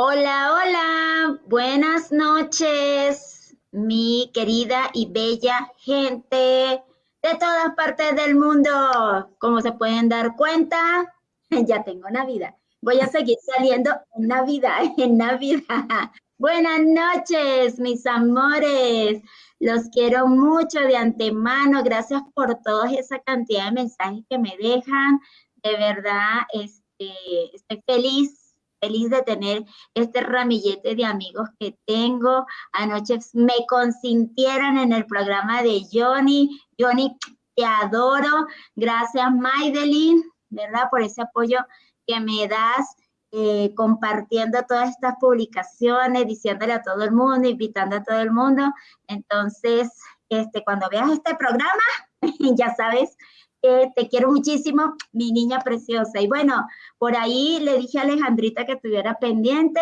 Hola, hola, buenas noches, mi querida y bella gente de todas partes del mundo. Como se pueden dar cuenta, ya tengo Navidad. Voy a seguir saliendo en Navidad, en Navidad. Buenas noches, mis amores. Los quiero mucho de antemano. Gracias por toda esa cantidad de mensajes que me dejan. De verdad, este, estoy feliz feliz de tener este ramillete de amigos que tengo. Anoche me consintieron en el programa de Johnny. Johnny, te adoro. Gracias, Maidelin, ¿verdad? Por ese apoyo que me das. Eh, compartiendo todas estas publicaciones, diciéndole a todo el mundo, invitando a todo el mundo. Entonces, este, cuando veas este programa, ya sabes te quiero muchísimo, mi niña preciosa. Y bueno, por ahí le dije a Alejandrita que estuviera pendiente,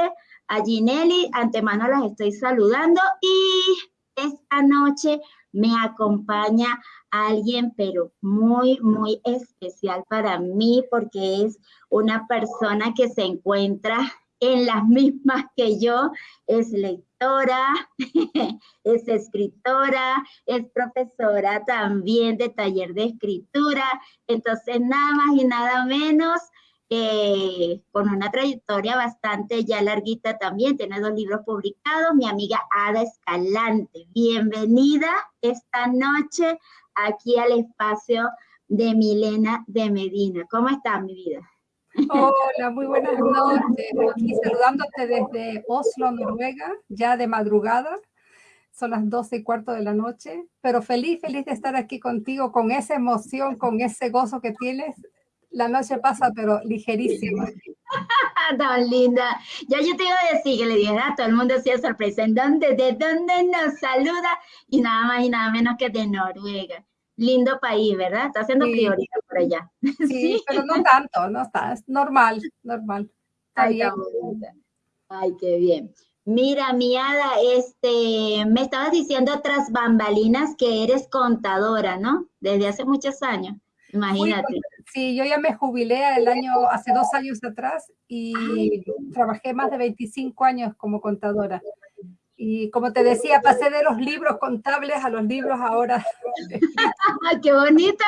a Ginelli, antemano las estoy saludando y esta noche me acompaña alguien, pero muy, muy especial para mí porque es una persona que se encuentra en las mismas que yo, es lectora, es escritora, es profesora también de taller de escritura, entonces nada más y nada menos con una trayectoria bastante ya larguita también, tiene dos libros publicados, mi amiga Ada Escalante. Bienvenida esta noche aquí al espacio de Milena de Medina. ¿Cómo está mi vida? Hola, muy buenas noches. Aquí saludándote desde Oslo, Noruega, ya de madrugada. Son las 12 y cuarto de la noche, pero feliz, feliz de estar aquí contigo con esa emoción, con ese gozo que tienes. La noche pasa, pero ligerísima. Tan linda. Ya yo te iba a decir que le dije a todo el mundo hacía sorpresa. ¿En dónde? ¿De dónde nos saluda? Y nada más y nada menos que de Noruega lindo país, ¿verdad? Está haciendo sí. por allá. Sí, pero no tanto, no está, es normal, normal. Ay, Ay, qué bien. Mira, Miada, este, me estabas diciendo tras bambalinas que eres contadora, ¿no? Desde hace muchos años, imagínate. Sí, yo ya me jubilé el año, hace dos años atrás y trabajé más de 25 años como contadora. Y como te decía, pasé de los libros contables a los libros ahora. ¡Qué bonito!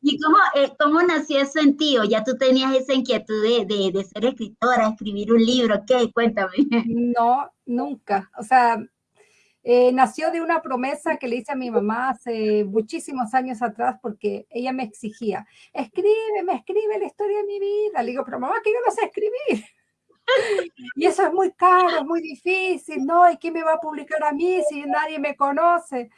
¿Y cómo, eh, cómo nació eso en ti? ¿O ya tú tenías esa inquietud de, de, de, ser escritora, escribir un libro? ¿Qué? Cuéntame. No, nunca. O sea, eh, nació de una promesa que le hice a mi mamá hace muchísimos años atrás porque ella me exigía, escríbeme, escribe la historia de mi vida. Le digo, pero mamá, que yo no sé escribir. Y eso es muy caro, es muy difícil, ¿no? ¿Y quién me va a publicar a mí si nadie me conoce?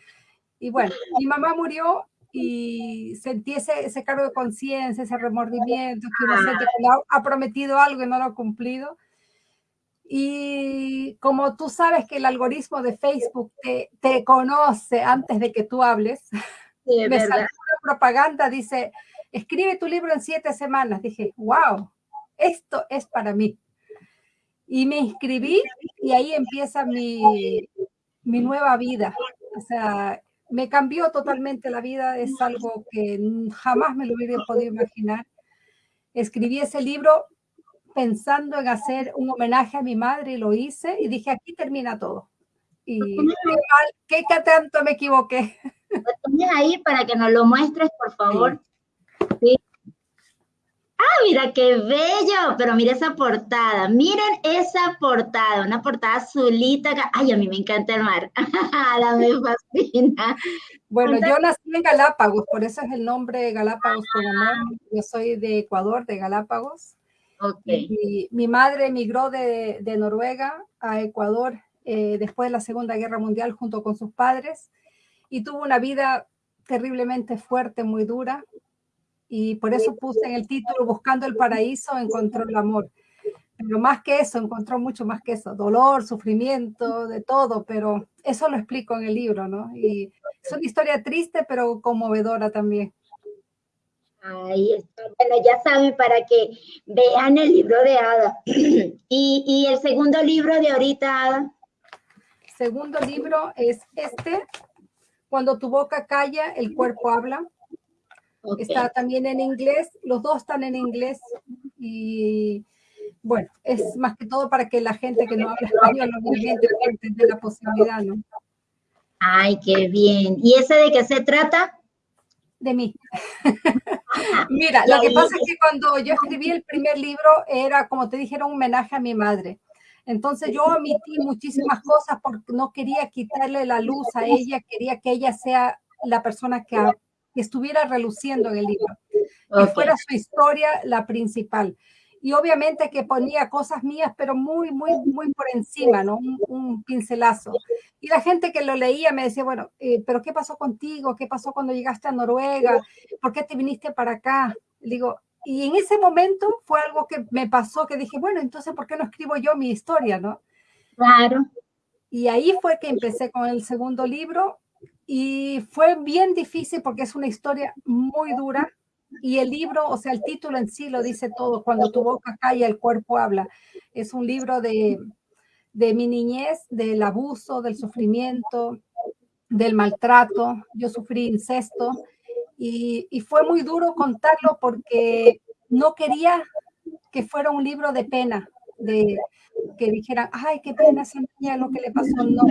Y bueno, mi mamá murió y sentí ese, ese cargo de conciencia, ese remordimiento, que uno siente ha prometido algo y no lo ha cumplido. Y como tú sabes que el algoritmo de Facebook te, te conoce antes de que tú hables, sí, me salió una propaganda, dice, escribe tu libro en siete semanas. Dije, wow, esto es para mí. Y me inscribí y ahí empieza mi, mi nueva vida. O sea, me cambió totalmente la vida, es algo que jamás me lo hubiera podido imaginar. Escribí ese libro pensando en hacer un homenaje a mi madre y lo hice y dije, aquí termina todo. Y qué, qué tanto me equivoqué. Lo tienes ahí para que nos lo muestres, por favor. Sí. Ah, mira qué bello, pero mira esa portada, miren esa portada, una portada azulita, ay, a mí me encanta el mar, la me fascina. Bueno, yo nací en Galápagos, por eso es el nombre Galápagos con amor, yo soy de Ecuador, de Galápagos. Okay. Y mi madre emigró de, de Noruega a Ecuador eh, después de la Segunda Guerra Mundial junto con sus padres y tuvo una vida terriblemente fuerte, muy dura, y por eso puse en el título Buscando el Paraíso, encontró el amor. Pero más que eso, encontró mucho más que eso, dolor, sufrimiento, de todo, pero eso lo explico en el libro, ¿no? Y es una historia triste, pero conmovedora también. Ahí está. Bueno, ya saben, para que vean el libro de Ada. ¿Y, y el segundo libro de ahorita, Ada? Segundo libro es este, Cuando tu boca calla, el cuerpo habla. Okay. Está también en inglés, los dos están en inglés y bueno, es más que todo para que la gente que no habla español obviamente entender la posibilidad, ¿no? Ay, qué bien. ¿Y ese de qué se trata? De mí. Mira, lo que pasa es que cuando yo escribí el primer libro era, como te dije, era un homenaje a mi madre. Entonces yo omití muchísimas cosas porque no quería quitarle la luz a ella, quería que ella sea la persona que, estuviera reluciendo en el libro, que fuera su historia la principal y obviamente que ponía cosas mías, pero muy, muy, muy por encima, ¿no? Un, pincelazo. Y la gente que lo leía me decía, bueno, eh, pero ¿qué pasó contigo? ¿Qué pasó cuando llegaste a Noruega? ¿Por qué te viniste para acá? digo, y en ese momento fue algo que me pasó, que dije, bueno, entonces, ¿por qué no escribo yo mi historia, no? Claro. Y ahí fue que empecé con el segundo libro y fue bien difícil porque es una historia muy dura, y el libro, o sea, el título en sí lo dice todo, cuando tu boca calla, el cuerpo habla. Es un libro de, de mi niñez, del abuso, del sufrimiento, del maltrato. Yo sufrí incesto y, y, fue muy duro contarlo porque no quería que fuera un libro de pena, de que dijeran, ay, qué pena esa niña lo que le pasó. No,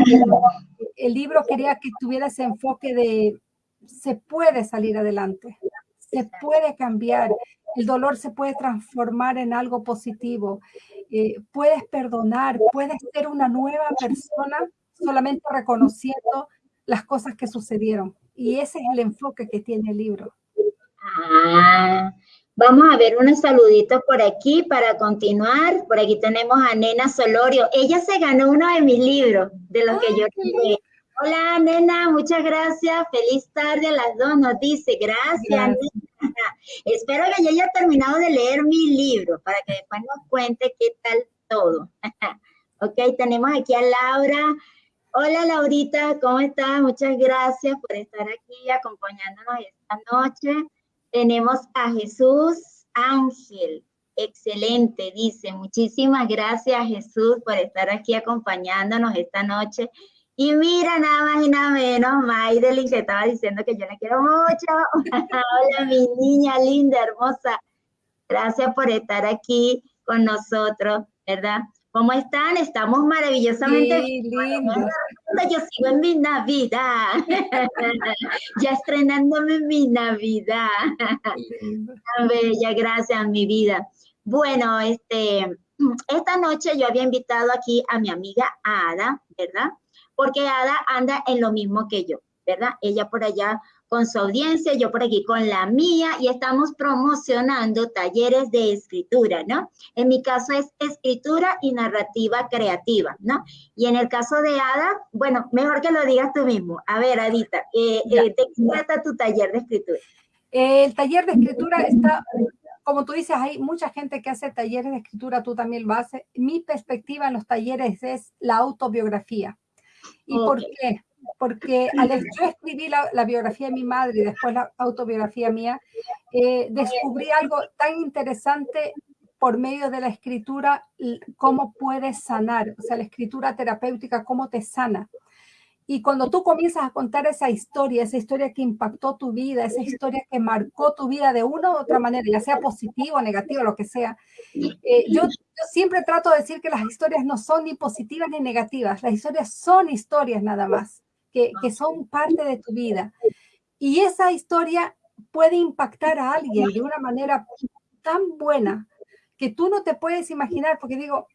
el libro quería que tuviera ese enfoque de se puede salir adelante, se puede cambiar, el dolor se puede transformar en algo positivo, eh, puedes perdonar, puedes ser una nueva persona solamente reconociendo las cosas que sucedieron. Y ese es el enfoque que tiene el libro. Ah, vamos a ver unos saluditos por aquí para continuar. Por aquí tenemos a Nena Solorio. Ella se ganó uno de mis libros, de los que yo leí. Hola, nena, muchas gracias. Feliz tarde a las dos, nos dice. Gracias, Espero que yo haya terminado de leer mi libro para que después nos cuente qué tal todo. ok, tenemos aquí a Laura. Hola, Laurita, ¿cómo estás? Muchas gracias por estar aquí acompañándonos esta noche. Tenemos a Jesús Ángel. Excelente, dice. Muchísimas gracias, Jesús, por estar aquí acompañándonos esta noche. Y mira, nada más y nada menos, Maydelin, que estaba diciendo que yo la quiero mucho. Hola, mi niña linda, hermosa. Gracias por estar aquí con nosotros, ¿verdad? ¿Cómo están? Estamos maravillosamente sí, Yo sigo en mi Navidad. ya estrenándome mi Navidad. Tan bella, gracias, mi vida. Bueno, este, esta noche yo había invitado aquí a mi amiga Ada, ¿verdad? porque Ada anda en lo mismo que yo, ¿verdad? Ella por allá con su audiencia, yo por aquí con la mía y estamos promocionando talleres de escritura, ¿no? En mi caso es escritura y narrativa creativa, ¿no? Y en el caso de Ada, bueno, mejor que lo digas tú mismo. A ver, Adita, eh, eh, ¿de qué trata tu taller de escritura? El taller de escritura está como tú dices, hay mucha gente que hace talleres de escritura, tú también lo haces. Mi perspectiva en los talleres es la autobiografía. ¿Y por qué? Porque al yo escribí la, biografía de mi madre y después la autobiografía mía, eh, descubrí algo tan interesante por medio de la escritura, cómo puedes sanar, o sea, la escritura terapéutica, cómo te sana. Y cuando tú comienzas a contar esa historia, esa historia que impactó tu vida, esa historia que marcó tu vida de una u otra manera, ya sea positiva o negativa, lo que sea, eh, yo, siempre trato de decir que las historias no son ni positivas ni negativas, las historias son historias nada más, que, son parte de tu vida. Y esa historia puede impactar a alguien de una manera tan buena que tú no te puedes imaginar, porque digo,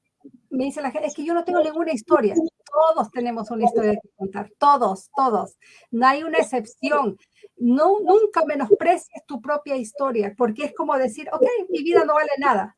me dice la gente, es que yo no tengo ninguna historia. Todos tenemos una historia que contar, todos, todos. No hay una excepción. No, nunca menosprecies tu propia historia, porque es como decir, ok, mi vida no vale nada.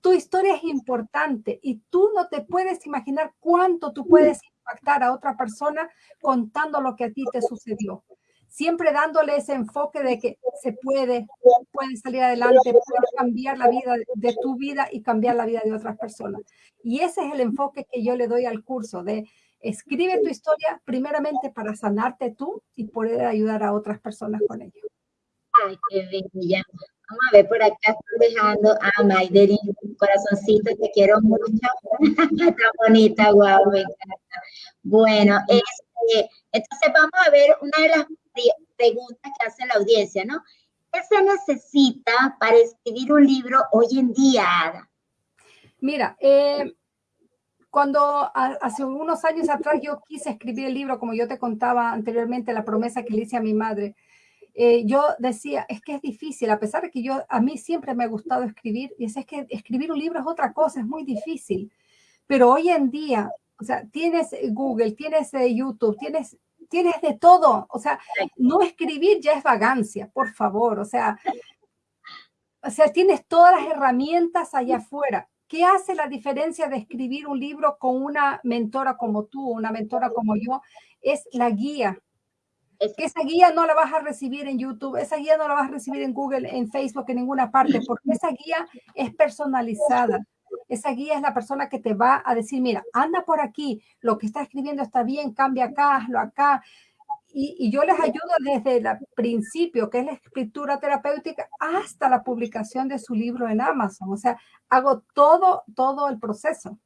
Tu historia es importante y tú no te puedes imaginar cuánto tú puedes impactar a otra persona contando lo que a ti te sucedió siempre dándole ese enfoque de que se puede, puede salir adelante, puede cambiar la vida de tu vida y cambiar la vida de otras personas. Y ese es el enfoque que yo le doy al curso de escribe tu historia primeramente para sanarte tú y poder ayudar a otras personas con ello. Ay, qué. Vamos a ver por acá, estoy dejando a Maiderin, corazoncito, te quiero mucho. Está bonita, guau, me encanta. Bueno, este, entonces vamos a ver una de las preguntas que hace la audiencia, ¿no? ¿Qué se necesita para escribir un libro hoy en día, Ada? Mira, eh, cuando hace unos años atrás yo quise escribir el libro, como yo te contaba anteriormente, la promesa que le hice a mi madre, eh, yo decía, es que es difícil, a pesar de que yo, a mí siempre me ha gustado escribir, y es, es que escribir un libro es otra cosa, es muy difícil. Pero hoy en día, o sea, tienes Google, tienes eh, YouTube, tienes, tienes de todo. O sea, no escribir ya es vagancia, por favor. O sea, o sea, tienes todas las herramientas allá afuera. ¿Qué hace la diferencia de escribir un libro con una mentora como tú, una mentora como yo? Es la guía. Es que esa guía no la vas a recibir en YouTube, esa guía no la vas a recibir en Google, en Facebook, en ninguna parte, porque esa guía es personalizada. Esa guía es la persona que te va a decir, mira, anda por aquí, lo que está escribiendo está bien, cambia acá, hazlo acá. Y, yo les ayudo desde el principio, que es la escritura terapéutica, hasta la publicación de su libro en Amazon. O sea, hago todo, todo el proceso.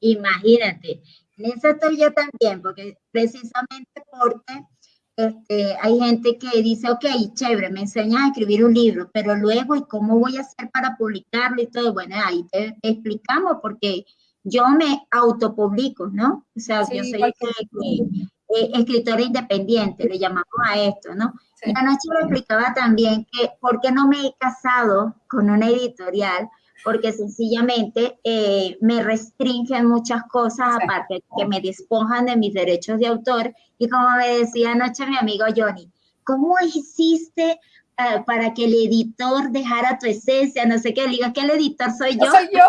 Imagínate, en eso estoy yo también, porque precisamente porque este, hay gente que dice, ok, chévere, me enseñas a escribir un libro, pero luego, ¿y cómo voy a hacer para publicarlo y todo? Bueno, ahí te, explicamos porque yo me autopublico, ¿no? O sea, yo soy eh, escritora independiente, le llamamos a esto, ¿no? Y anoche le explicaba también que, ¿por qué no me he casado con una editorial? Porque sencillamente eh, me restringen muchas cosas, aparte que me despojan de mis derechos de autor. Y como me decía anoche mi amigo Johnny, ¿cómo hiciste eh, para que el editor dejara tu esencia? No sé qué, le digo, que el editor soy yo. soy yo.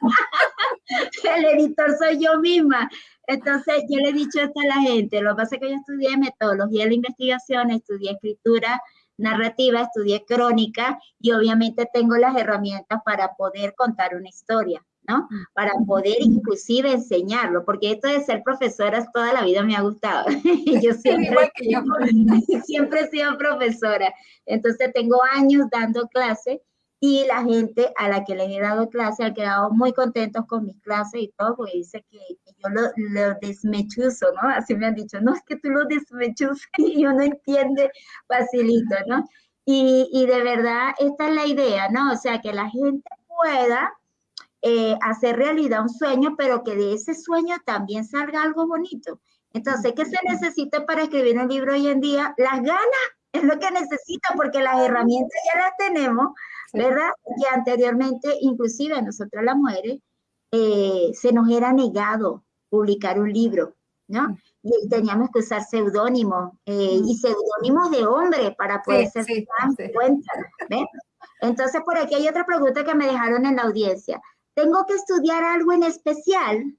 el editor soy yo misma. Entonces, yo le he dicho esto a la gente, lo que pasa es que yo estudié metodología de la investigación, estudié escritura, narrativa, estudié crónica y obviamente tengo las herramientas para poder contar una historia, ¿no? Para poder inclusive enseñarlo, porque esto de ser profesora toda la vida me ha gustado. yo siempre, siempre he sido profesora, entonces tengo años dando clases y la gente a la que les he dado clase ha quedado muy contentos con mis clases y todo, porque dice que, yo lo, lo, desmechuzo, ¿no? Así me han dicho, no, es que tú lo desmechuzas y uno entiende facilito, ¿no? Y, y, de verdad, esta es la idea, ¿no? O sea, que la gente pueda eh, hacer realidad un sueño, pero que de ese sueño también salga algo bonito. Entonces, ¿qué se necesita para escribir un libro hoy en día? Las ganas es lo que necesita, porque las herramientas ya las tenemos ¿verdad? Que anteriormente, inclusive a nosotras las mujeres, eh, se nos era negado publicar un libro, ¿no? Y teníamos que usar seudónimos eh, y seudónimos de hombre para poder ser sí, cuenta, Entonces, por aquí hay otra pregunta que me dejaron en la audiencia. ¿Tengo que estudiar algo en especial?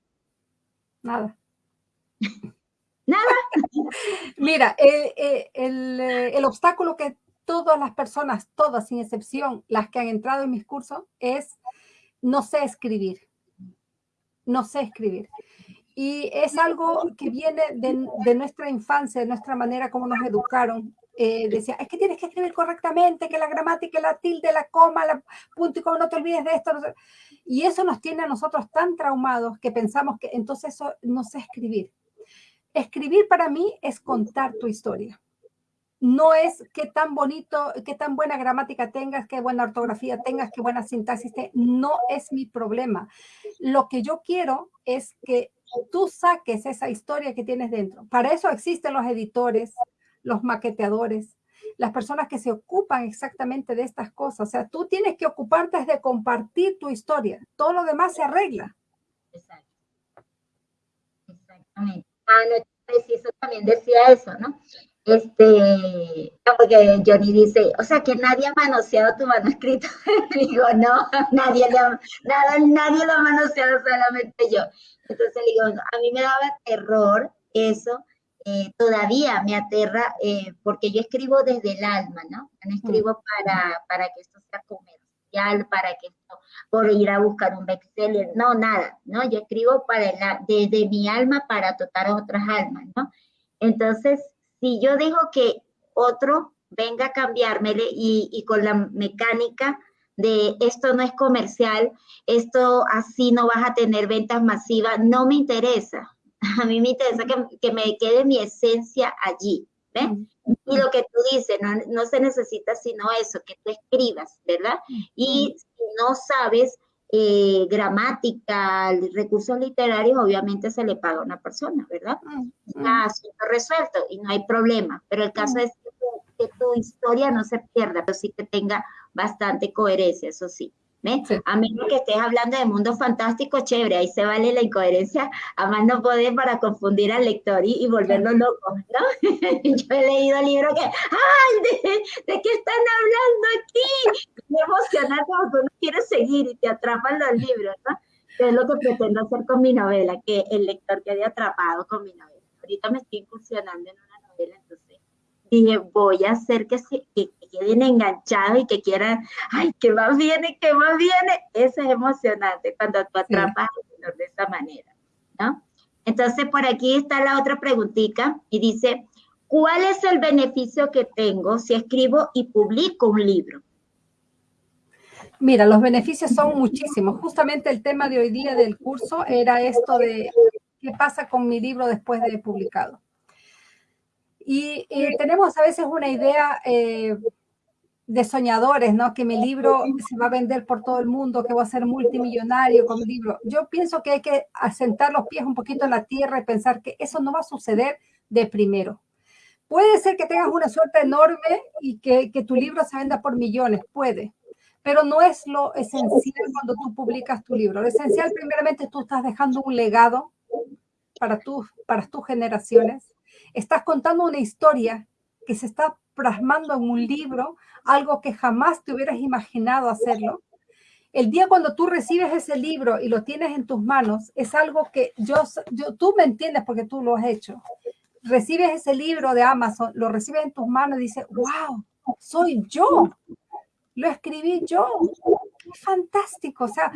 Nada. Nada. Mira, eh, el, el, obstáculo que todas las personas, todas sin excepción, las que han entrado en mis cursos, es no sé escribir. No sé escribir. Y es algo que viene de, nuestra infancia, de nuestra manera como nos educaron. Eh, decía, es que tienes que escribir correctamente, que la gramática, la tilde, la coma, la punto y coma, no te olvides de esto. Y eso nos tiene a nosotros tan traumados que pensamos que entonces no sé escribir. Escribir para mí es contar tu historia no es qué tan bonito, qué tan buena gramática tengas, qué buena ortografía tengas, qué buena sintaxis tengas. No es mi problema. Lo que yo quiero es que tú saques esa historia que tienes dentro. Para eso existen los editores, los maqueteadores, las personas que se ocupan exactamente de estas cosas. O sea, tú tienes que ocuparte de compartir tu historia. Todo lo demás se arregla. Exacto. Exactamente. Ah, no, preciso también decía eso, ¿no? Este, porque Johnny dice, o sea, que nadie ha manoseado tu manuscrito. digo, no, nadie lo, nada, nadie lo ha manoseado, solamente yo. Entonces le digo, a mí me daba terror eso, eh, todavía me aterra, eh, porque yo escribo desde el alma, ¿no? No escribo para, para que esto sea comercial, para que esto, por ir a buscar un bestseller, no, nada, ¿no? Yo escribo para desde mi alma para tocar a otras almas, ¿no? Entonces, si yo dejo que otro venga a cambiármele y, y con la mecánica de esto no es comercial, esto así no vas a tener ventas masivas, no me interesa. A mí me interesa que, que me quede mi esencia allí, ¿ves? Y lo que tú dices, no, no, se necesita sino eso, que tú escribas, ¿verdad? Y si no sabes, eh, gramática, recursos literarios, obviamente se le paga a una persona, ¿verdad? Mm, mm. asunto resuelto y no hay problema, pero el caso mm. es que tu historia no se pierda, pero sí que tenga bastante coherencia, eso sí. A menos que estés hablando de mundo fantástico, chévere, ahí se vale la incoherencia, a más no poder para confundir al lector y, volverlo loco, ¿no? Yo he leído libros que, ¡ay! ¿de, qué están hablando aquí? Me emociona como uno quiere seguir y te atrapan los libros, ¿no? es lo que pretendo hacer con mi novela, que el lector quede atrapado con mi novela. Ahorita me estoy incursionando en una dije, voy a hacer que, se, que, queden enganchados y que quieran, ay, que más viene, que más viene. Eso es emocionante cuando tú atrapas de esa manera, ¿no? Entonces, por aquí está la otra preguntita y dice, ¿cuál es el beneficio que tengo si escribo y publico un libro? Mira, los beneficios son muchísimos. Justamente el tema de hoy día del curso era esto de qué pasa con mi libro después de publicado. Y eh, tenemos a veces una idea eh, de soñadores, ¿no? Que mi libro se va a vender por todo el mundo, que voy a ser multimillonario con mi libro. Yo pienso que hay que asentar los pies un poquito en la tierra y pensar que eso no va a suceder de primero. Puede ser que tengas una suerte enorme y que, que tu libro se venda por millones, puede, pero no es lo esencial cuando tú publicas tu libro. Lo esencial, primeramente, tú estás dejando un legado para, tus para tus generaciones. Estás contando una historia que se está plasmando en un libro, algo que jamás te hubieras imaginado hacerlo. El día cuando tú recibes ese libro y lo tienes en tus manos, es algo que yo, yo tú me entiendes porque tú lo has hecho. Recibes ese libro de Amazon, lo recibes en tus manos y dices, wow, soy yo. Lo escribí yo. Fantástico. O sea,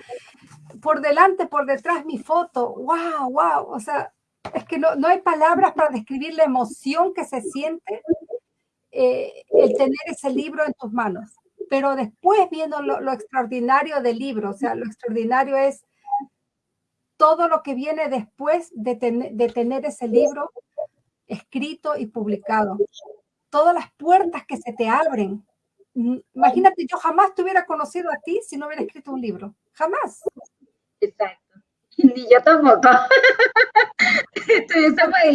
por delante, por detrás mi foto. Wow, wow. O sea, es que no, hay palabras para describir la emoción que se siente eh, el tener ese libro en tus manos. Pero después viendo lo, extraordinario del libro, o sea, lo extraordinario es todo lo que viene después de, de tener ese libro escrito y publicado. Todas las puertas que se te abren. Mm, imagínate, yo jamás te hubiera conocido a ti si no hubiera escrito un libro. Jamás. Exacto. Ni yo tampoco.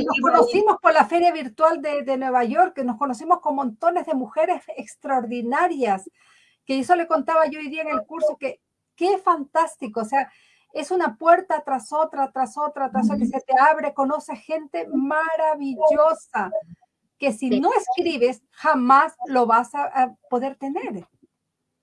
nos conocimos por la feria virtual de, de, Nueva York, que nos conocimos con montones de mujeres extraordinarias, que eso le contaba yo hoy día en el curso, que qué fantástico, o sea, es una puerta tras otra, tras otra, tras otra, que se te abre, conoce gente maravillosa, que si no escribes, jamás lo vas a poder tener.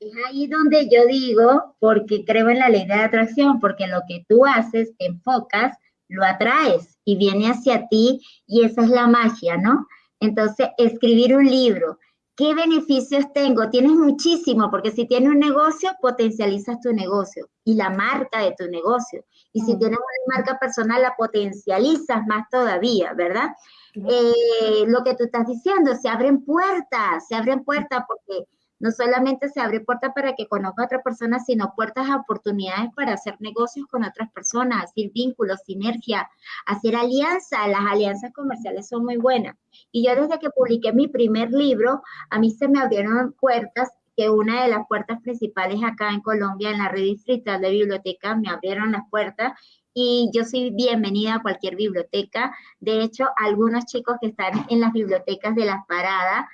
Es ahí donde yo digo, porque creo en la ley de atracción, porque lo que tú haces, te enfocas, lo atraes y viene hacia ti y esa es la magia, ¿no? Entonces, escribir un libro, ¿qué beneficios tengo? Tienes muchísimo, porque si tienes un negocio, potencializas tu negocio y la marca de tu negocio. Y si tienes una marca personal, la potencializas más todavía, ¿verdad? Eh, lo que tú estás diciendo, se abren puertas, se abren puertas porque no solamente se abre puerta para que conozca a otra persona, sino puertas a oportunidades para hacer negocios con otras personas, hacer vínculos, sinergia, hacer alianzas. Las alianzas comerciales son muy buenas. Y yo desde que publiqué mi primer libro, a mí se me abrieron puertas que una de las puertas principales acá en Colombia, en la red distrital de biblioteca, me abrieron las puertas y yo soy bienvenida a cualquier biblioteca. De hecho, algunos chicos que están en las bibliotecas de las paradas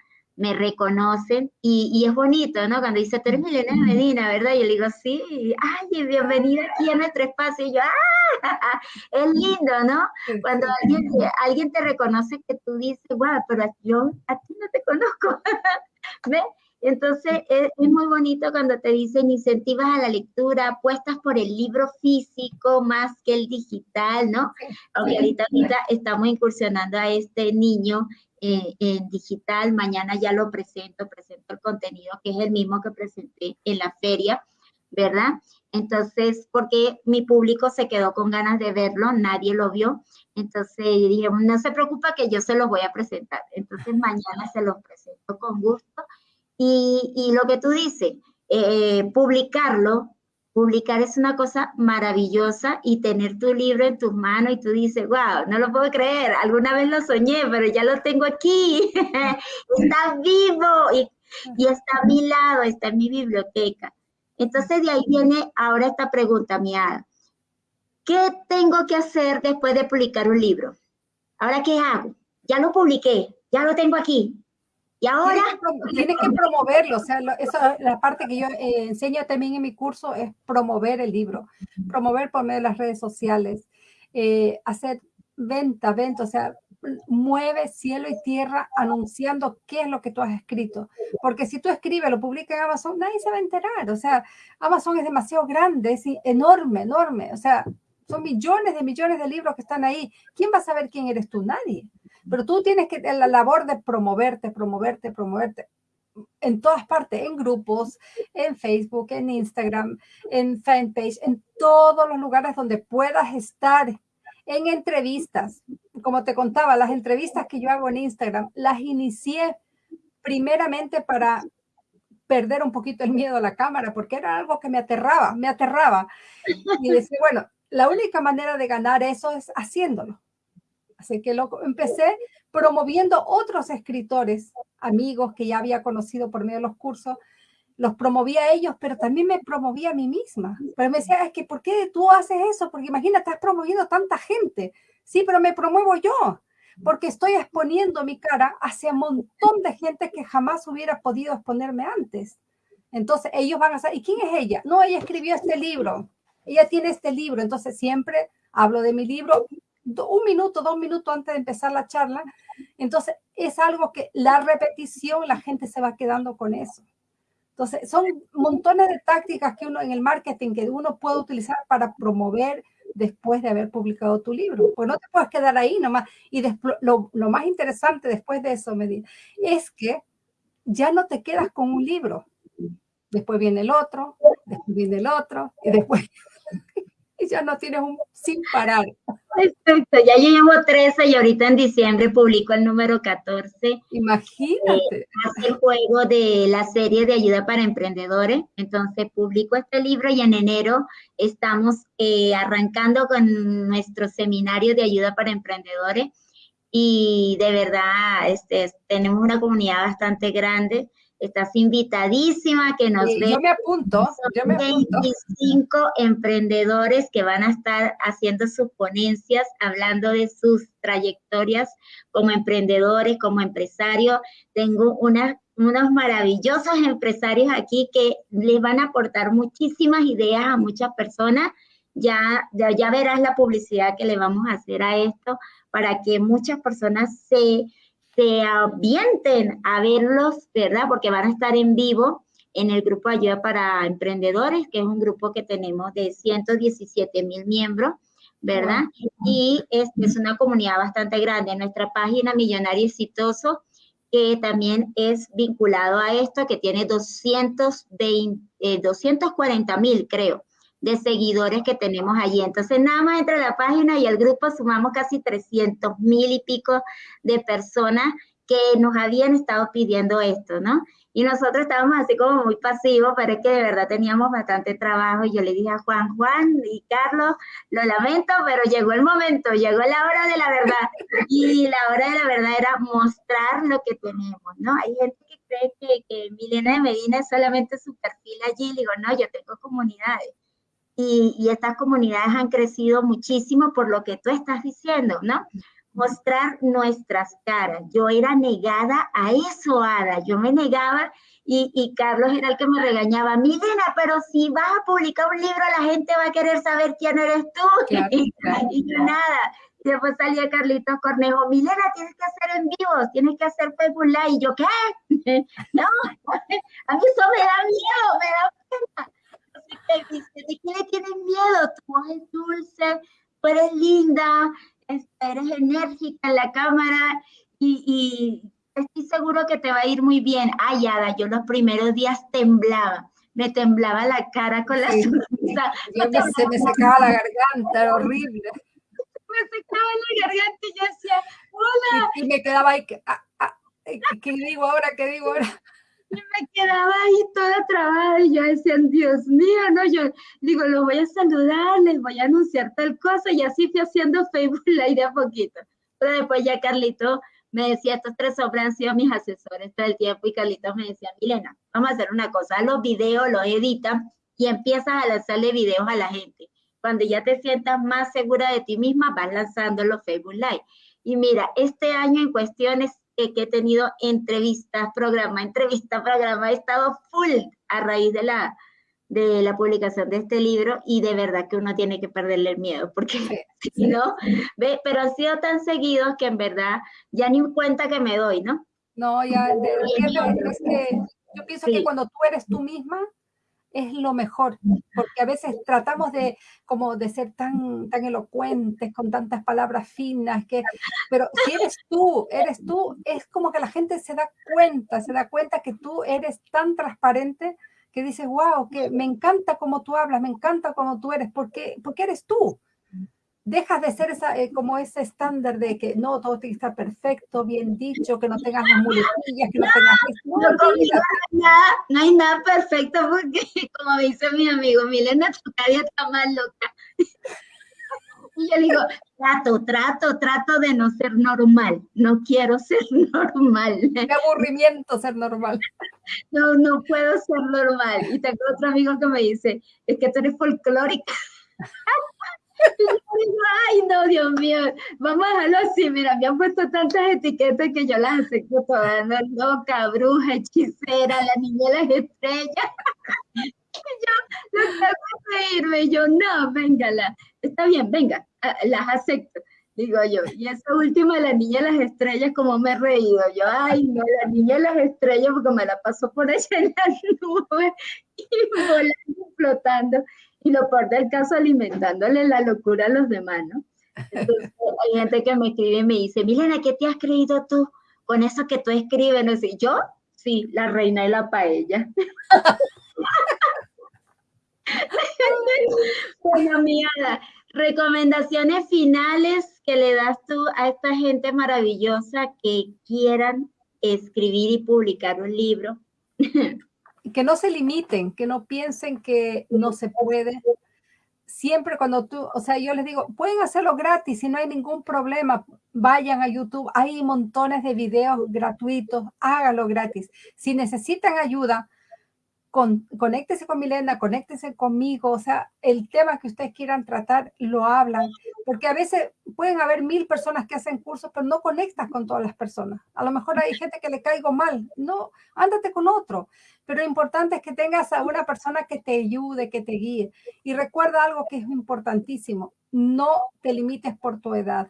me reconocen y, es bonito, ¿no? Cuando dice, tú eres Milena Medina, ¿verdad? Y yo le digo, sí, ay, bienvenida aquí a nuestro espacio. Y yo, ¡ah! Es lindo, ¿no? Cuando alguien, alguien te reconoce que tú dices, wow, pero yo a ti no te conozco. ¿Ves? Entonces es, muy bonito cuando te dicen incentivas a la lectura, apuestas por el libro físico más que el digital, ¿no? Aunque ahorita, ahorita estamos incursionando a este niño eh, en digital, mañana ya lo presento, presento el contenido que es el mismo que presenté en la feria, ¿verdad? Entonces, porque mi público se quedó con ganas de verlo, nadie lo vio, entonces dije, no se preocupa que yo se los voy a presentar, entonces mañana se los presento con gusto. Y, y lo que tú dices, eh, publicarlo Publicar es una cosa maravillosa y tener tu libro en tus manos y tú dices, wow, no lo puedo creer, alguna vez lo soñé, pero ya lo tengo aquí, está vivo y, y, está a mi lado, está en mi biblioteca. Entonces de ahí viene ahora esta pregunta, mía. ¿Qué tengo que hacer después de publicar un libro? ¿Ahora qué hago? Ya lo publiqué, ya lo tengo aquí. Y ahora... Tienes que, promoverlo, o sea, esa la parte que yo eh, enseño también en mi curso es promover el libro, promover por medio de las redes sociales, eh, hacer venta, venta, o sea, mueve cielo y tierra anunciando qué es lo que tú has escrito. Porque si tú escribes, lo publicas en Amazon, nadie se va a enterar. O sea, Amazon es demasiado grande, es enorme, enorme. O sea, son millones de millones de libros que están ahí. ¿Quién va a saber quién eres tú? Nadie. Pero tú tienes que la labor de promoverte, promoverte, promoverte en todas partes, en grupos, en Facebook, en Instagram, en fanpage, en todos los lugares donde puedas estar, en entrevistas. Como te contaba, las entrevistas que yo hago en Instagram, las inicié primeramente para perder un poquito el miedo a la cámara, porque era algo que me aterraba, me aterraba. Y decía, bueno, la única manera de ganar eso es haciéndolo. Así que lo empecé promoviendo otros escritores, amigos que ya había conocido por medio de los cursos, los promovía a ellos, pero también me promovía a mí misma. Pero me decía, es que ¿por qué tú haces eso? Porque imagínate, estás promoviendo tanta gente. Sí, pero me promuevo yo, porque estoy exponiendo mi cara hacia un montón de gente que jamás hubiera podido exponerme antes. Entonces ellos van a saber, ¿y quién es ella? No, ella escribió este libro, ella tiene este libro, entonces siempre hablo de mi libro un minuto, dos minutos antes de empezar la charla. Entonces, es algo que la repetición, la gente se va quedando con eso. Entonces, son montones de tácticas que uno en el marketing que uno puede utilizar para promover después de haber publicado tu libro. Pues no te puedes quedar ahí nomás. Y lo, lo, más interesante después de eso, me es que ya no te quedas con un libro. Después viene el otro, después viene el otro, y después ya no tienes un sin parar. Perfecto, ya yo llevo 13 y ahorita en diciembre publico el número 14. Imagínate. Eh, hace el juego de la serie de ayuda para emprendedores. Entonces publico este libro y en enero estamos eh, arrancando con nuestro seminario de ayuda para emprendedores. Y de verdad, este, tenemos una comunidad bastante grande Estás invitadísima que nos vean. Yo me apunto, yo me 25 emprendedores que van a estar haciendo sus ponencias, hablando de sus trayectorias como emprendedores, como empresarios. Tengo unos maravillosos empresarios aquí que les van a aportar muchísimas ideas a muchas personas. Ya, ya, ya verás la publicidad que le vamos a hacer a esto para que muchas personas se se avienten a verlos, ¿verdad? Porque van a estar en vivo en el grupo Ayuda para Emprendedores, que es un grupo que tenemos de 117 mil miembros, ¿verdad? Y es, es una comunidad bastante grande. Nuestra página Millonario Exitoso, que también es vinculado a esto, que tiene 220, 240 eh, mil, creo de seguidores que tenemos allí. Entonces, nada más entre la página y el grupo sumamos casi 300 mil y pico de personas que nos habían estado pidiendo esto, ¿no? Y nosotros estábamos así como muy pasivos, pero es que de verdad teníamos bastante trabajo. Y yo le dije a Juan, Juan y Carlos, lo lamento, pero llegó el momento, llegó la hora de la verdad. Y la hora de la verdad era mostrar lo que tenemos, ¿no? Hay gente que cree que, que Milena de Medina es solamente su perfil allí. Le digo, no, yo tengo comunidades y, estas comunidades han crecido muchísimo por lo que tú estás diciendo, ¿no? Mostrar nuestras caras. Yo era negada a eso, Ada. Yo me negaba y, Carlos era el que me regañaba. Milena, pero si vas a publicar un libro, la gente va a querer saber quién eres tú. y, yo nada. Y después salía Carlitos Cornejo, Milena, tienes que hacer en vivo, tienes que hacer Facebook Live. Y yo, ¿qué? no, a mí eso me da miedo, me da pena ¿de qué le tienes miedo? Tu voz es dulce, tú eres linda, eres enérgica en la cámara y, estoy seguro que te va a ir muy bien. Ay, Ada, yo los primeros días temblaba, me temblaba la cara con la sonrisa. se me secaba la garganta, era horrible. Me secaba la garganta y yo decía, hola. Y, me quedaba ahí, ah, ah, ¿qué digo ahora? ¿Qué digo ahora? Y me quedaba ahí toda trabada y yo decía, Dios mío, no, yo digo, los voy a saludar, les voy a anunciar tal cosa y así fui haciendo Facebook Live a poquito. Pero después ya Carlito me decía, estos tres hombres han sido mis asesores todo el tiempo y Carlito me decía, Milena, vamos a hacer una cosa, los videos los editan y empiezas a lanzarle videos a la gente. Cuando ya te sientas más segura de ti misma, vas lanzando los Facebook Live. Y mira, este año en cuestiones que he tenido entrevistas, programa, entrevista, programa, he estado full a raíz de la, de la publicación de este libro y de verdad que uno tiene que perderle el miedo, porque si no, ve, pero han sido tan seguidos que en verdad ya ni cuenta que me doy, ¿no? No, ya, es que yo pienso que cuando tú eres tú misma, es lo mejor, porque a veces tratamos de como de ser tan, tan elocuentes, con tantas palabras finas, que, pero si eres tú, eres tú, es como que la gente se da cuenta, se da cuenta que tú eres tan transparente que dices, wow, que me encanta cómo tú hablas, me encanta cómo tú eres, porque, porque eres tú dejas de ser esa, eh, como ese estándar de que no, todo tiene que estar perfecto, bien dicho, que no tengas las muletillas, que no, tengas... No, no, nada, no, hay nada perfecto porque, como dice mi amigo, Milena, tu cara está más loca. Y yo digo, trato, trato, trato de no ser normal. No quiero ser normal. Qué aburrimiento ser normal. No, no puedo ser normal. Y tengo otro amigo que me dice, es que tú eres folclórica. Ay, no, Dios mío, vamos a dejarlo así. Mira, me han puesto tantas etiquetas que yo las acepto todas, ¿no? loca, bruja, hechicera, la niña de las estrellas. yo lo que hago reírme, yo, no, véngala, está bien, venga, las acepto. Digo yo, y esa última, la niña de las estrellas, como me he reído. Yo, ay, no, la niña de las estrellas, porque me la pasó por allá en la nube y volando, flotando y lo peor del caso alimentándole la locura a los demás, ¿no? Entonces hay gente que me escribe y me dice, Milena, ¿qué te has creído tú con eso que tú escribes? No sé, yo, sí, la reina de la paella. bueno, mira, recomendaciones finales que le das tú a esta gente maravillosa que quieran escribir y publicar un libro. que no se limiten, que no piensen que no se puede. Siempre cuando tú, o sea, yo les digo, pueden hacerlo gratis y no hay ningún problema. Vayan a YouTube, hay montones de videos gratuitos, hágalo gratis. Si necesitan ayuda, con, conéctese con Milena, conéctese conmigo, o sea, el tema que ustedes quieran tratar, lo hablan, porque a veces pueden haber mil personas que hacen cursos, pero no conectas con todas las personas. A lo mejor hay gente que le caigo mal, no, ándate con otro, pero lo importante es que tengas a una persona que te ayude, que te guíe. Y recuerda algo que es importantísimo, no te limites por tu edad.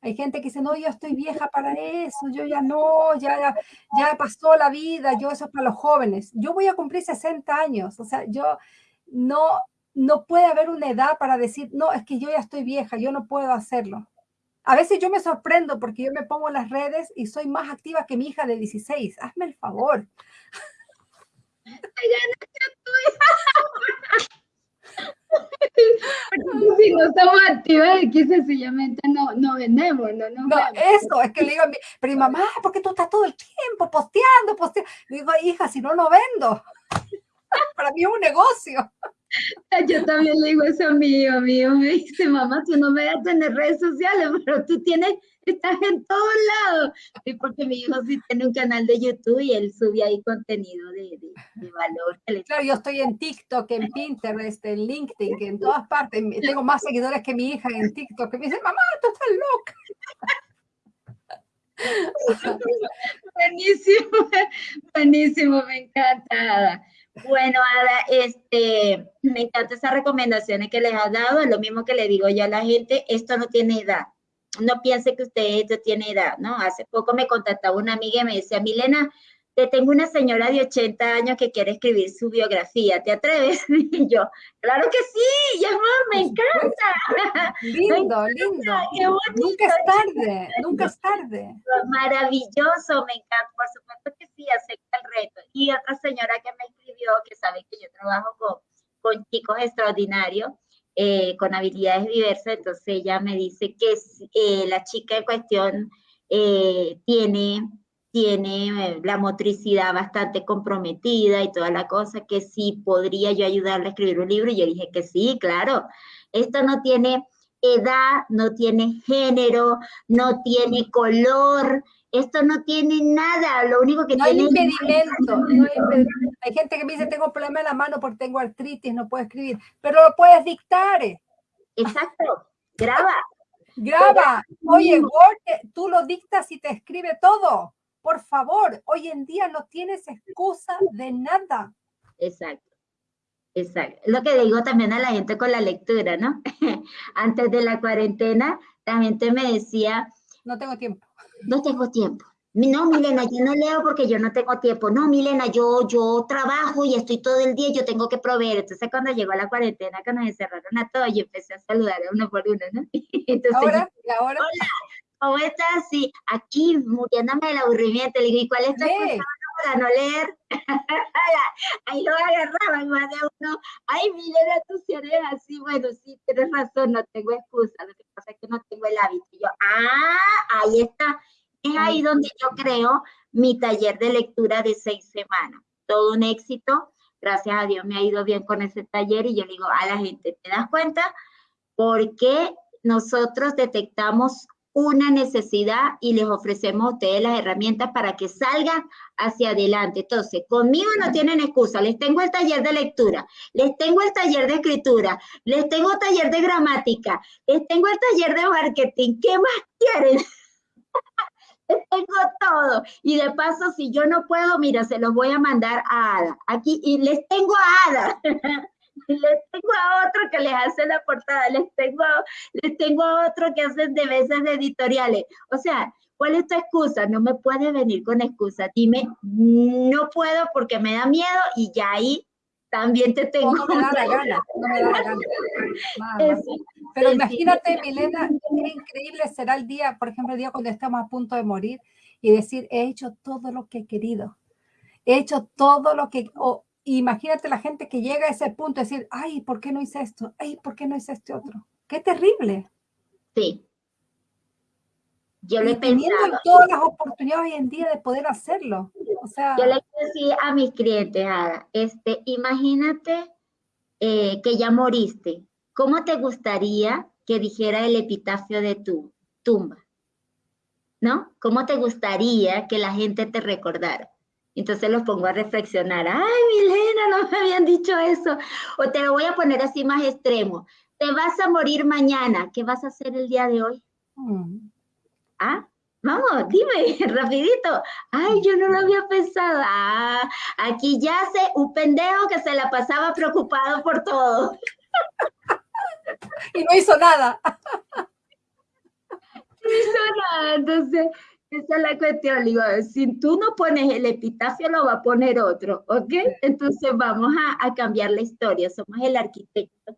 Hay gente que dice, no, yo estoy vieja para eso, yo ya no, ya, ya pasó la vida, yo eso es para los jóvenes. Yo voy a cumplir 60 años, o sea, yo no, no puede haber una edad para decir, no, es que yo ya estoy vieja, yo no puedo hacerlo. A veces yo me sorprendo porque yo me pongo en las redes y soy más activa que mi hija de 16. Hazme el favor. si no estamos activos aquí sencillamente no, no vendemos, no, no, eso, es que le digo a mi, pero mi mamá, porque tú estás todo el tiempo posteando, posteando. digo, hija, si no, no vendo. Para mí es un negocio. Yo también le digo eso a mi hijo, mi hijo me dice, mamá, tú no me vas a tener redes sociales, pero tú tienes estás en todos lados. Y porque mi hijo sí tiene un canal de YouTube y él sube ahí contenido de, de, valor. Claro, yo estoy en TikTok, en Pinterest, en LinkedIn, en todas partes. Tengo más seguidores que mi hija en TikTok, que me dice, mamá, tú estás loca. buenísimo, buenísimo, me encanta. Bueno, Ada, este, me encantan esas recomendaciones que les has dado, es lo mismo que le digo yo a la gente, esto no tiene edad, no piense que usted ya tiene edad, ¿no? Hace poco me contactaba una amiga y me decía, Milena, te tengo una señora de 80 años que quiere escribir su biografía, ¿te atreves? Y yo, claro que sí, ya me encanta. Lindo, lindo. Nunca es tarde, nunca es tarde. Maravilloso, me encanta, por supuesto que sí, acepta el reto. Y otra señora que me escribió, que sabe que yo trabajo con, con chicos extraordinarios, eh, con habilidades diversas, entonces ella me dice que eh, la chica en cuestión eh, tiene, tiene la motricidad bastante comprometida y toda la cosa, que sí podría yo ayudarle a escribir un libro, y yo dije que sí, claro, esto no tiene edad, no tiene género, no tiene color, Esto no tiene nada, lo único que no tiene... Hay impedimento, no hay impedimento. Hay gente que me dice, tengo problema en la mano porque tengo artritis, no puedo escribir, pero lo puedes dictar. Exacto, graba. Graba. Oye, Word, tú lo dictas y te escribe todo. Por favor, hoy en día no tienes excusa de nada. Exacto. Exacto. Lo que digo también a la gente con la lectura, ¿no? Antes de la cuarentena, la gente me decía... No tengo tiempo. No tengo tiempo. No, Milena, yo no leo porque yo no tengo tiempo. No, Milena, yo, yo trabajo y estoy todo el día, yo tengo que proveer. Entonces, cuando llegó la cuarentena, cuando nos encerraron a todos, yo empecé a saludar a uno por uno, ¿no? Entonces, ¿Ahora? ¿Y ahora? Hola, ¿cómo estás? Sí, aquí muriéndome del aburrimiento. Le digo, ¿y cuál es tu para no leer? Ahí lo agarraban más de uno. Ay, Milena, tú si eres así. Bueno, sí, tienes razón, no tengo excusa. Lo que pasa es que no tengo el hábito. Y yo, ah, ahí está es ahí donde yo creo mi taller de lectura de seis semanas. Todo un éxito. Gracias a Dios me ha ido bien con ese taller y yo le digo a la gente, ¿te das cuenta? Porque nosotros detectamos una necesidad y les ofrecemos a ustedes las herramientas para que salgan hacia adelante. Entonces, conmigo no tienen excusa. Les tengo el taller de lectura, les tengo el taller de escritura, les tengo el taller de gramática, les tengo el taller de marketing. ¿Qué más quieren? tengo todo. Y de paso, si yo no puedo, mira, se los voy a mandar a Ada. Aquí, y les tengo a Ada. les tengo a otro que les hace la portada, les tengo, les tengo a otro que hace de veces editoriales. O sea, ¿cuál es tu excusa? No me puedes venir con excusa. Dime, no puedo porque me da miedo y ya ahí también te tengo. No, me da la gana, no me da la gana. Pero imagínate, Milena, qué increíble será el día, por ejemplo, el día cuando estamos a punto de morir y decir, he hecho todo lo que he querido. He hecho todo lo que... imagínate la gente que llega a ese punto, decir, ay, ¿por qué no hice esto? Ay, ¿por qué no hice este otro? Qué terrible. Sí. Yo le pensaba. todas las oportunidades hoy en día de poder hacerlo. O sea, yo le decía a mis clientes, este, imagínate eh, que ya moriste. ¿Cómo te gustaría que dijera el epitafio de tu tumba? ¿No? ¿Cómo te gustaría que la gente te recordara? Entonces los pongo a reflexionar. Ay, Milena, no me habían dicho eso. O te lo voy a poner así más extremo. Te vas a morir mañana. ¿Qué vas a hacer el día de hoy? Mm. ¿Ah? Vamos, dime, rapidito. Ay, yo no lo había pensado. Ah, aquí yace un pendejo que se la pasaba preocupado por todo. y no hizo nada. No hizo nada, entonces esa es la cuestión. Digo, si tú no pones el epitafio, lo va a poner otro, ¿ok? Entonces vamos a, a cambiar la historia. Somos el arquitecto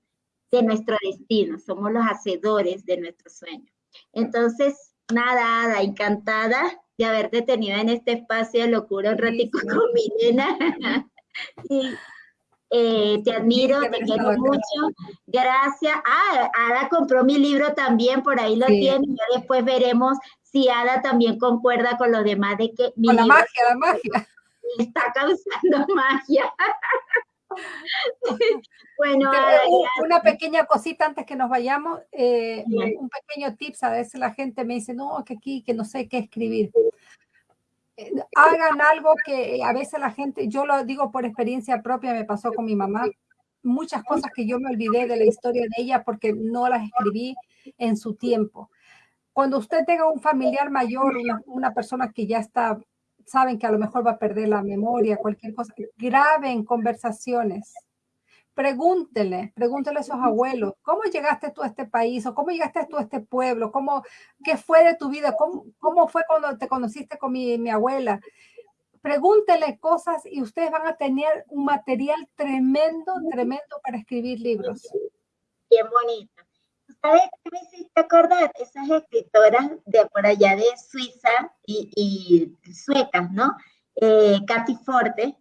de nuestro destino, somos los hacedores de nuestro sueño. Entonces, Nada, encantada de haberte tenido en este espacio de locura un ratico con Milena. y, eh, te admiro, te quiero mucho. Gracias. Ah, Ada compró mi libro también, por ahí lo tiene. Y después veremos si Ada también concuerda con los demás de que mi con la magia, la magia. Está causando magia. bueno, una pequeña cosita antes que nos vayamos, eh, un pequeño tips, a veces la gente me dice, no, que aquí, que no sé qué escribir. Eh, hagan algo que a veces la gente, yo lo digo por experiencia propia, me pasó con mi mamá, muchas cosas que yo me olvidé de la historia de ella porque no las escribí en su tiempo. Cuando usted tenga un familiar mayor, una, una persona que ya está saben que a lo mejor va a perder la memoria, cualquier cosa, graben conversaciones. Pregúntele, pregúntele a esos abuelos, ¿cómo llegaste tú a este país? ¿O cómo llegaste tú a este pueblo? ¿Cómo, ¿Qué fue de tu vida? ¿Cómo, cómo fue cuando te conociste con mi, mi abuela? Pregúntele cosas y ustedes van a tener un material tremendo, tremendo para escribir libros. Bien bonito. ¿Sabes qué me hiciste acordar? Esas escritoras de por allá de Suiza y, suecas, ¿no? Eh, Katy Forte,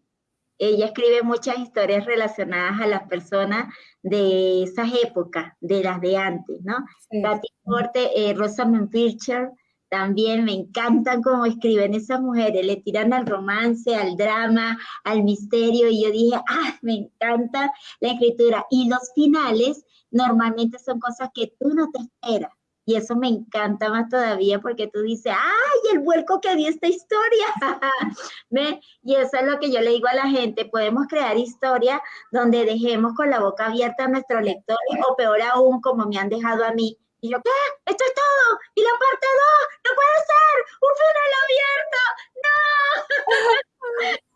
ella escribe muchas historias relacionadas a las personas de esas épocas, de las de antes, ¿no? Katy Forte, eh, Rosamund Pilcher, también me encantan cómo escriben esas mujeres, le tiran al romance, al drama, al misterio, y yo dije, ah, me encanta la escritura. Y los finales normalmente son cosas que tú no te esperas. Y eso me encanta más todavía porque tú dices, ¡ay, el vuelco que dio esta historia! y eso es lo que yo le digo a la gente, podemos crear historias donde dejemos con la boca abierta a nuestros lectores o peor aún, como me han dejado a mí. Y yo, ¿qué? ¿Esto es todo? ¿Y la parte 2? ¡No puede ser! ¡Un final abierto! ¡No!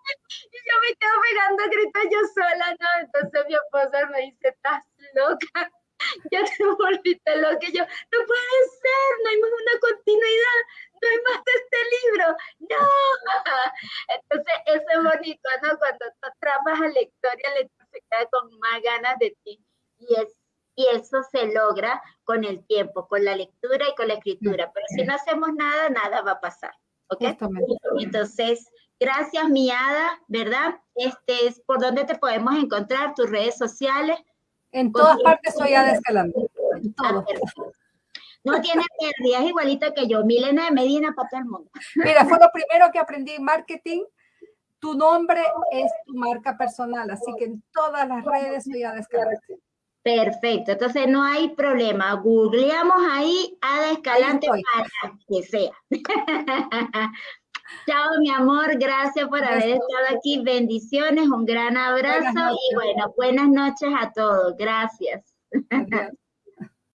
y yo me quedo pegando gritos yo sola, ¿no? Entonces mi esposa me dice, ¿estás loca? ya te volviste loca. Y yo, no puede ser, no hay más una continuidad, no hay más de este libro, no. Entonces, eso es bonito, ¿no? Cuando tú atrapas al lector y al lector se queda con más ganas de ti. Y, es, y eso se logra con el tiempo, con la lectura y con la escritura. Pero si no hacemos nada, nada va a pasar. ¿Ok? Entonces, gracias, mi hada, ¿verdad? Este es por dónde te podemos encontrar, tus redes sociales. En todas partes soy Ada Escalante. En todo. No tiene pérdida, es igualito que yo, Milena de Medina para todo el mundo. Mira, fue lo primero que aprendí en marketing. Tu nombre es tu marca personal, así que en todas las redes soy Ada Escalante. Perfecto, entonces no hay problema. Googleamos ahí Ada Escalante para que sea. Chao, mi amor, gracias por haber estado aquí. Bendiciones, un gran abrazo y bueno, buenas noches a todos. Gracias.